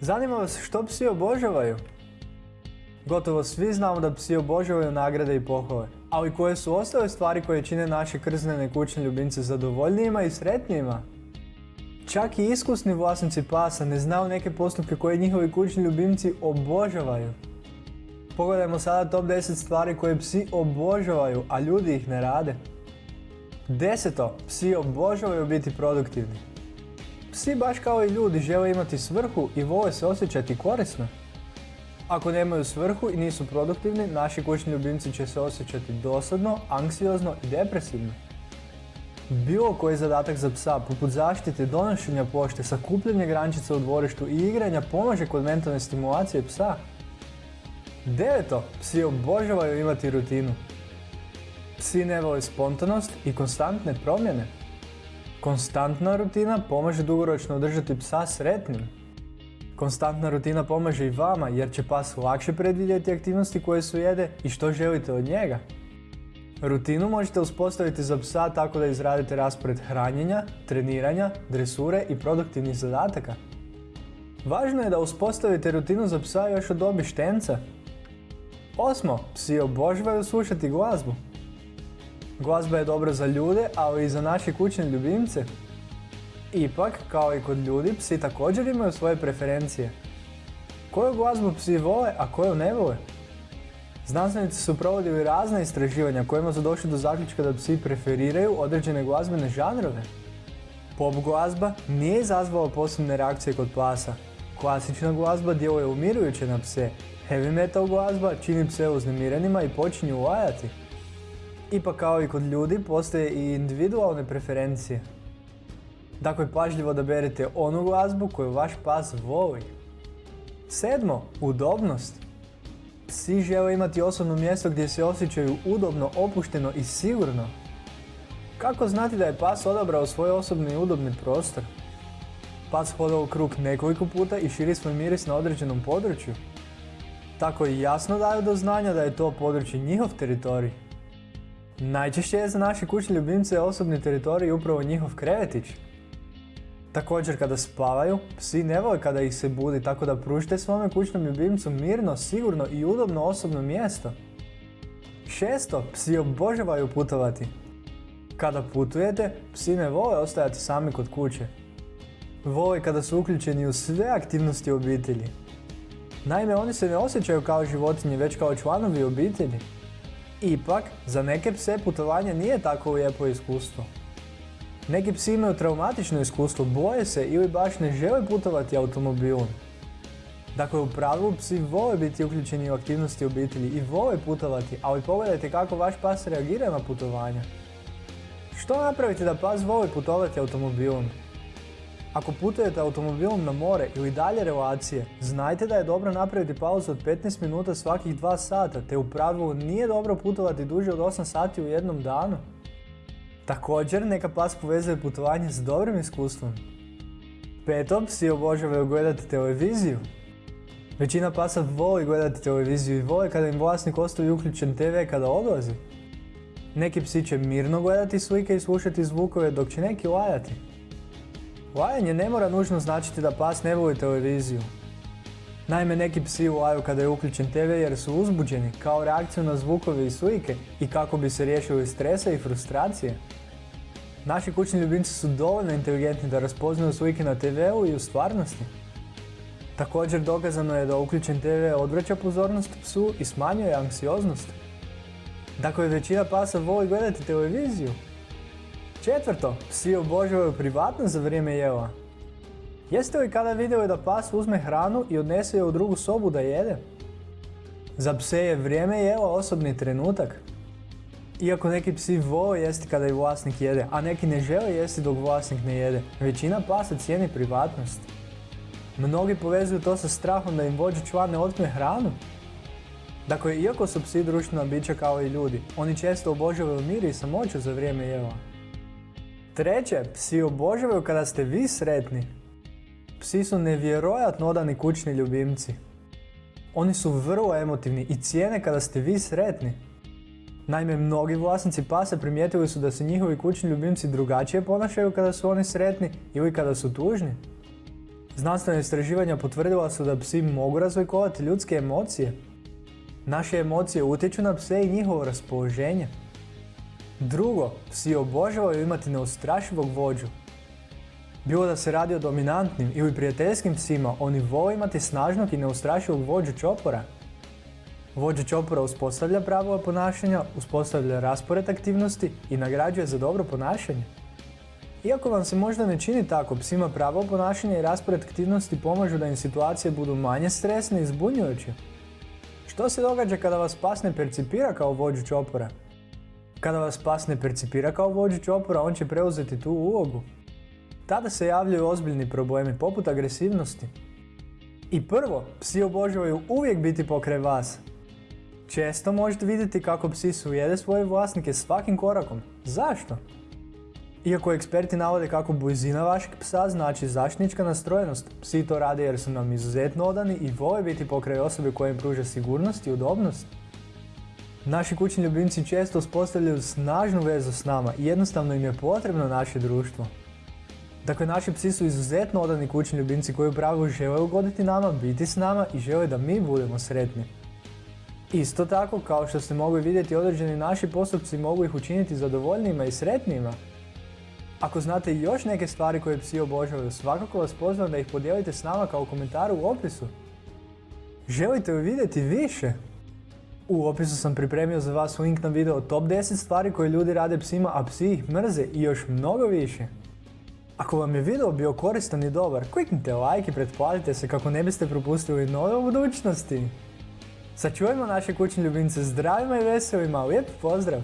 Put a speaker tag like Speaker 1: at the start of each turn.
Speaker 1: Zanima vas što psi obožavaju? Gotovo svi znamo da psi obožavaju nagrade i pohvale, ali koje su ostale stvari koje čine naše krznene kućne ljubimce zadovoljnijima i sretnijima? Čak i iskusni vlasnici pasa ne znaju neke postupke koje njihovi kućni ljubimci obožavaju. Pogledajmo sada top 10 stvari koje psi obožavaju, a ljudi ih ne rade. Deseto, psi obožavaju biti produktivni. Psi baš kao i ljudi žele imati svrhu i vole se osjećati korisno. Ako nemaju svrhu i nisu produktivni, naši kućni ljubimci će se osjećati dosadno, anksiozno i depresivno. Bilo koji zadatak za psa, poput zaštite, donošenja pošte, sakupljanja grančica u dvorištu i igranja pomaže kod mentalne stimulacije psa. Deveto, psi obožavaju imati rutinu. Psi ne vole spontanost i konstantne promjene. Konstantna rutina pomaže dugoročno održati psa sretnim. Konstantna rutina pomaže i vama jer će pas lakše predvidjeti aktivnosti koje su jede i što želite od njega. Rutinu možete uspostaviti za psa tako da izradite raspored hranjenja, treniranja, dresure i produktivnih zadataka. Važno je da uspostavite rutinu za psa još od dobi štenca. Osmo, psi obožavaju slušati glazbu. Glazba je dobra za ljude, ali i za naše kućne ljubimce. Ipak, kao i kod ljudi, psi također imaju svoje preferencije. Koju glazbu psi vole, a koju ne vole? Znanstvenici su provodili razne istraživanja kojima su došli do zaključka da psi preferiraju određene glazbene žanrove. Pop glazba nije izazvala posebne reakcije kod pasa. Klasična glazba djeluje umirujuće na pse. Heavy metal glazba čini pse uznemirenima i počinju lajati. Ipak kao i kod ljudi postoje i individualne preferencije. Dakle, pažljivo da berete onu glazbu koju vaš pas voli. Sedmo, udobnost. Psi žele imati osobno mjesto gdje se osjećaju udobno, opušteno i sigurno. Kako znati da je pas odabrao svoj osobni i udobni prostor? Pas hoda u krug nekoliko puta i širi svoj miris na određenom području. Tako i jasno daju do znanja da je to područje njihov teritorij. Najčešće je za naše kućne ljubimce osobni teritorij upravo njihov krevetić. Također kada spavaju, psi ne vole kada ih se budi, tako da pružite svome kućnom ljubimcu mirno, sigurno i udobno osobno mjesto. Šesto, psi obožavaju putovati. Kada putujete, psi ne vole ostajati sami kod kuće. Vole kada su uključeni u sve aktivnosti obitelji. Naime, oni se ne osjećaju kao životinje, već kao članovi obitelji. Ipak, za neke pse putovanje nije tako lijepo iskustvo. Neki psi imaju traumatično iskustvo, boje se ili baš ne žele putovati automobilom. Dakle, u pravilu psi vole biti uključeni u aktivnosti obitelji i vole putovati, ali pogledajte kako vaš pas reagira na putovanja. Što napraviti da pas voli putovati automobilom? Ako putujete automobilom na more ili dalje relacije, znajte da je dobro napraviti pauzu od 15 minuta svakih 2 sata, te u pravilu nije dobro putovati duže od 8 sati u jednom danu. Također, neka pas povezuje putovanje s dobrim iskustvom. Peto, psi obožavaju gledati televiziju. Većina pasa voli gledati televiziju i voli kada im vlasnik ostavi uključen TV kada odlazi. Neki psi će mirno gledati slike i slušati zvukove dok će neki lajati. Lajanje ne mora nužno značiti da pas ne voli televiziju. Naime, neki psi laju kada je uključen TV jer su uzbuđeni kao reakciju na zvukove i slike i kako bi se riješili stresa i frustracije. Naši kućni ljubimci su dovoljno inteligentni da raspoznaju slike na TV-u i u stvarnosti. Također dokazano je da uključen TV odvraća pozornost psu i smanjuje anksioznost. Dakle, većina pasa voli gledati televiziju. Četvrto, psi obožavaju privatnost za vrijeme jela. Jeste li kada vidjeli da pas uzme hranu i odnese je u drugu sobu da jede? Za pse je vrijeme jela osobni trenutak. Iako neki psi vole jesti kada i vlasnik jede, a neki ne žele jesti dok vlasnik ne jede, većina pasa cijeni privatnost. Mnogi povezuju to sa strahom da im vođa član ne otme hranu. Dakle, iako su psi društvena bića kao i ljudi, oni često obožavaju mir i samoću za vrijeme jela. Treće, psi obožavaju kada ste vi sretni. Psi su nevjerojatno odani kućni ljubimci. Oni su vrlo emotivni i cijene kada ste vi sretni. Naime, mnogi vlasnici pasa primijetili su da se njihovi kućni ljubimci drugačije ponašaju kada su oni sretni ili kada su tužni. Znanstvena istraživanja potvrdila su da psi mogu razlikovati ljudske emocije. Naše emocije utječu na pse i njihovo raspoloženje. Drugo, psi obožavaju imati neustrašivog vođu. Bilo da se radi o dominantnim ili prijateljskim psima, oni vole imati snažnog i neustrašivog vođu čopora. Vođa čopora uspostavlja pravila ponašanja, uspostavlja raspored aktivnosti i nagrađuje za dobro ponašanje. Iako vam se možda ne čini tako, psima pravo ponašanja i raspored aktivnosti pomažu da im situacije budu manje stresne i zbunjujuće. Što se događa kada vas pas ne percipira kao vođu čopora? Kada vas pas ne percipira kao vođu čopora, on će preuzeti tu ulogu. Tada se javljaju ozbiljni problemi poput agresivnosti. I prvo, psi obožavaju uvijek biti pokraj vas. Često možete vidjeti kako psi sujede svoje vlasnike svakim korakom. Zašto? Iako eksperti navode kako blizina vašeg psa znači zaštitnička nastrojenost, psi to rade jer su nam izuzetno odani i vole biti pokraj osobe koja im pruža sigurnost i udobnost. Naši kućni ljubimci često uspostavljaju snažnu vezu s nama i jednostavno im je potrebno naše društvo. Dakle, naši psi su izuzetno odani kućni ljubimci koji u pravilu žele ugoditi nama, biti s nama i žele da mi budemo sretni. Isto tako, kao što ste mogli vidjeti, određeni naši postupci mogu ih učiniti zadovoljnijima i sretnijima. Ako znate još neke stvari koje psi obožavaju, svakako vas pozivam da ih podijelite s nama kao komentar u opisu. Želite li vidjeti više? U opisu sam pripremio za vas link na video top 10 stvari koje ljudi rade psima, a psi ih mrze i još mnogo više. Ako vam je video bio koristan i dobar, kliknite like i pretplatite se kako ne biste propustili nove u budućnosti. Sačuvajmo naše kućne ljubimce zdravima i veselima, lijep pozdrav!